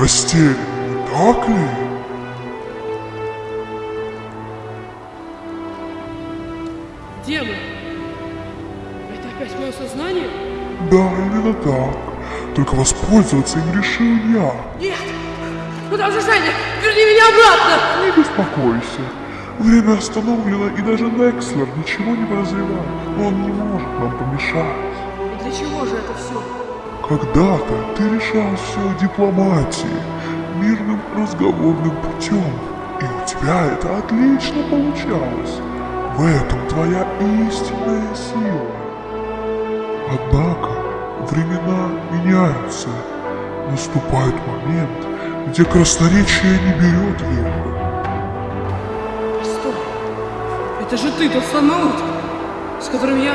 растерян, не так ли? Мы? Это опять мое сознание? Да, именно так. Только воспользоваться им решил я. Нет! Же Женя? Верни меня обратно! Не беспокойся. Время остановлено, и даже Некслер ничего не подозревает. Он не может нам помешать. И для чего же это все? Когда-то ты решал все дипломатией, мирным разговорным путем, и у тебя это отлично получалось. В этом твоя истинная сила. Однако времена меняются. Наступает момент, где красноречие не берет верха. Постой! Это же ты, тот самый Ут, с которым я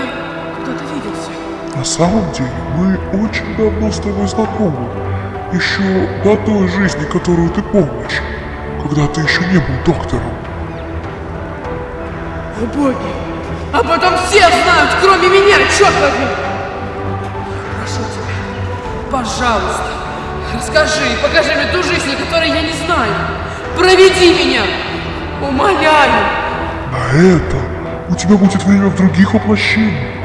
когда-то виделся. На самом деле мы очень давно с тобой знакомы. Еще до той жизни, которую ты помнишь, когда ты еще не был доктором. О боги! Об этом все знают, кроме меня, черт возьми! Прошу тебя, пожалуйста, расскажи и покажи мне ту жизнь, о которой я не знаю. Проведи меня! Умоляю! На это у тебя будет время в других воплощениях.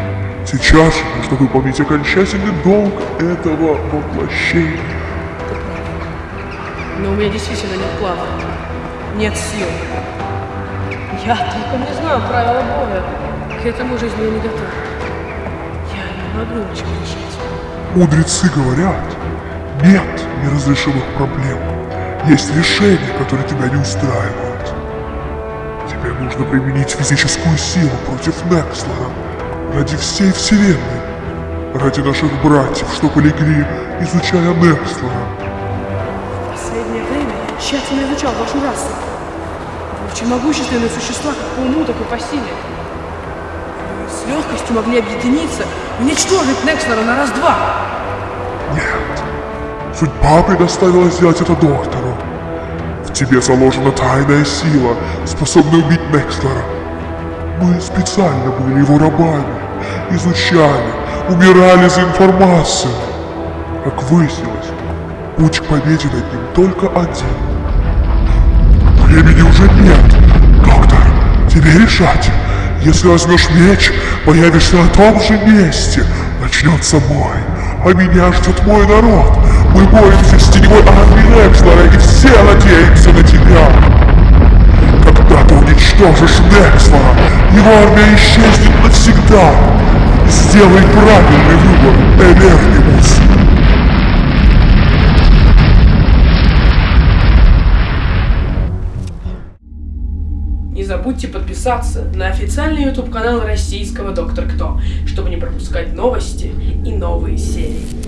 Сейчас нужно выполнить окончательный долг этого воплощения. Но у меня действительно нет плана. Нет сил. Я только не знаю правила боя. К этому жизни я не готов. Я не могу ничего решить. Мудрецы говорят, нет неразрешимых проблем. Есть решения, которые тебя не устраивают. Тебе нужно применить физическую силу против Некслера ради всей Вселенной. Ради наших братьев, что полегли, изучая Некслера. В последнее время я тщательно изучал вашу расу. Вы очень могущественные существа, как по уму, так и по силе. Вы с легкостью могли объединиться и уничтожить Некслера на раз-два. Нет. Судьба предоставила сделать это доктору. В тебе заложена тайная сила, способная убить Некслера. Мы специально были его рабами, изучали, умирали за информацию. Как выяснилось, путь к победе над ним только один. Времени уже нет. Доктор, тебе решать. Если возьмешь меч, появишься на том же месте. Начнется бой. А меня ждет мой народ. Мы боремся с теневой армией Некслера, и все надеемся на тебя. Когда ты уничтожишь Некслера, его армия исчезнет навсегда. Сделай правильный выбор, Эвернимус. Не забудьте подписаться на официальный YouTube канал российского Доктор Кто, чтобы не пропускать новости и новые серии.